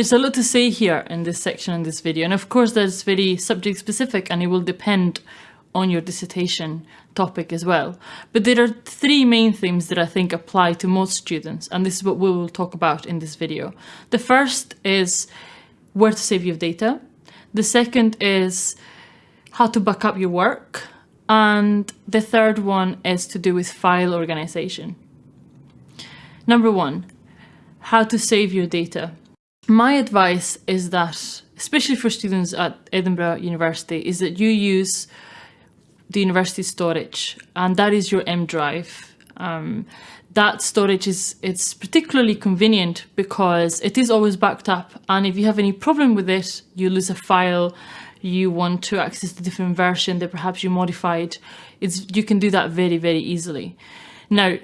There's a lot to say here in this section in this video, and of course that's very subject specific and it will depend on your dissertation topic as well. But there are three main themes that I think apply to most students, and this is what we will talk about in this video. The first is where to save your data. The second is how to back up your work. And the third one is to do with file organization. Number one, how to save your data. My advice is that, especially for students at Edinburgh University, is that you use the university storage, and that is your M drive. Um, that storage is it's particularly convenient because it is always backed up and if you have any problem with it you lose a file you want to access the different version that perhaps you modified it's you can do that very very easily now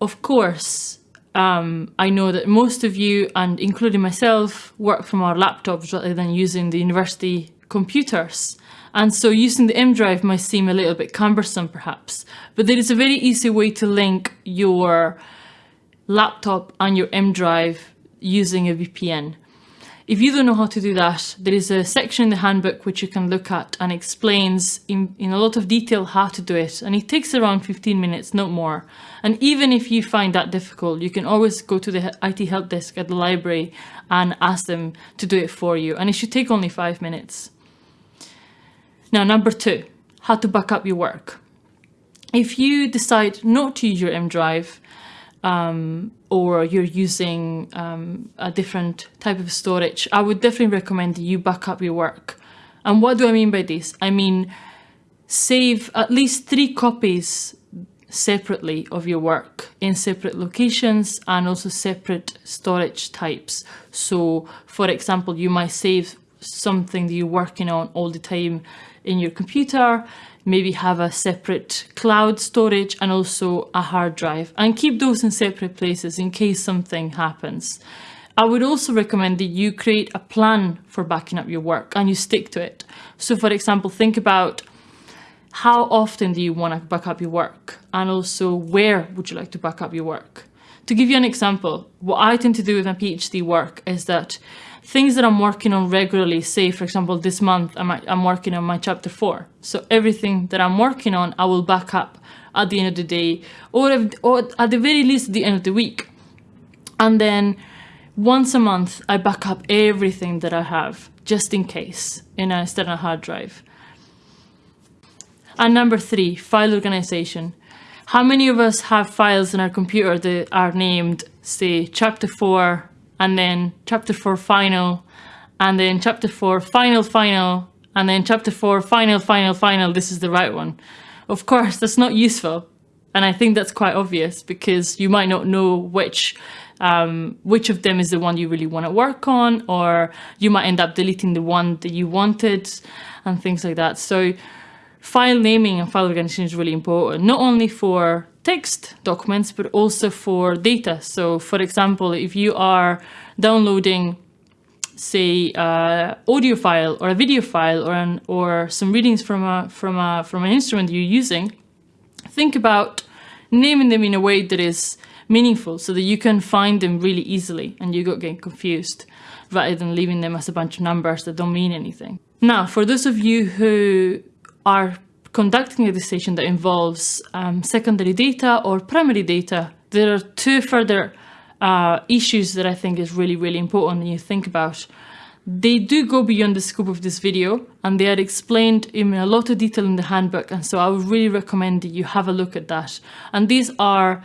of course um, I know that most of you and including myself work from our laptops rather than using the university computers and so using the M drive might seem a little bit cumbersome perhaps, but there is a very easy way to link your laptop and your M drive using a VPN. If you don't know how to do that, there is a section in the handbook which you can look at and explains in, in a lot of detail how to do it. And it takes around 15 minutes, not more. And even if you find that difficult, you can always go to the IT help desk at the library and ask them to do it for you. And it should take only five minutes. Now, number two, how to back up your work. If you decide not to use your M drive um, or you're using um, a different type of storage, I would definitely recommend you back up your work. And what do I mean by this? I mean, save at least three copies separately of your work in separate locations and also separate storage types. So for example, you might save something that you're working on all the time in your computer, maybe have a separate cloud storage and also a hard drive and keep those in separate places in case something happens. I would also recommend that you create a plan for backing up your work and you stick to it. So for example, think about how often do you want to back up your work and also where would you like to back up your work? To give you an example, what I tend to do with my PhD work is that things that I'm working on regularly, say for example this month I'm, I'm working on my chapter 4. So everything that I'm working on I will back up at the end of the day or, if, or at the very least at the end of the week. And then once a month I back up everything that I have just in case in a external hard drive. And number three, file organization. How many of us have files in our computer that are named, say, chapter 4 and then chapter 4 final, and then chapter 4 final final, and then chapter 4 final final final, this is the right one. Of course, that's not useful. And I think that's quite obvious because you might not know which um, which of them is the one you really want to work on, or you might end up deleting the one that you wanted and things like that. So file naming and file organization is really important, not only for text documents, but also for data. So for example, if you are downloading say uh, audio file or a video file or an, or some readings from a from a from an instrument you're using, think about naming them in a way that is meaningful so that you can find them really easily and you don't get confused rather than leaving them as a bunch of numbers that don't mean anything. Now, for those of you who are conducting a dissertation that involves um, secondary data or primary data, there are two further uh, issues that I think is really, really important when you think about. They do go beyond the scope of this video and they are explained in a lot of detail in the handbook. And so I would really recommend that you have a look at that. And these are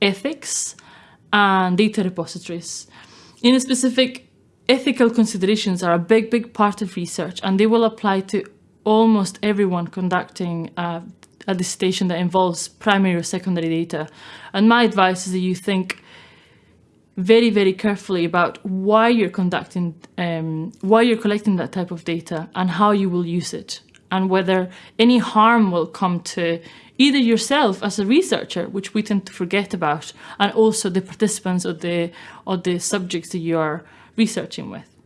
ethics and data repositories. In a specific, ethical considerations are a big, big part of research and they will apply to almost everyone conducting uh, a dissertation that involves primary or secondary data. And my advice is that you think very, very carefully about why you're conducting, um, why you're collecting that type of data and how you will use it and whether any harm will come to either yourself as a researcher, which we tend to forget about, and also the participants or the, or the subjects that you are researching with.